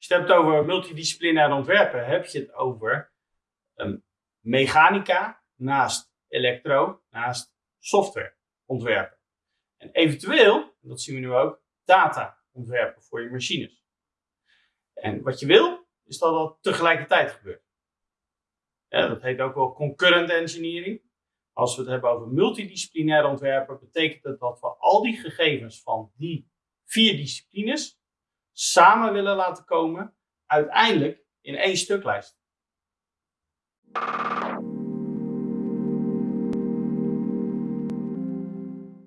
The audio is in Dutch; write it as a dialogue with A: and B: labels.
A: Als je het hebt over multidisciplinair ontwerpen, heb je het over um, mechanica naast elektro, naast software ontwerpen. En eventueel, dat zien we nu ook, data ontwerpen voor je machines. En wat je wil, is dat dat tegelijkertijd gebeurt. Dat heet ook wel concurrent engineering. Als we het hebben over multidisciplinair ontwerpen, betekent het dat we al die gegevens van die vier disciplines samen willen laten komen, uiteindelijk in één stuklijst.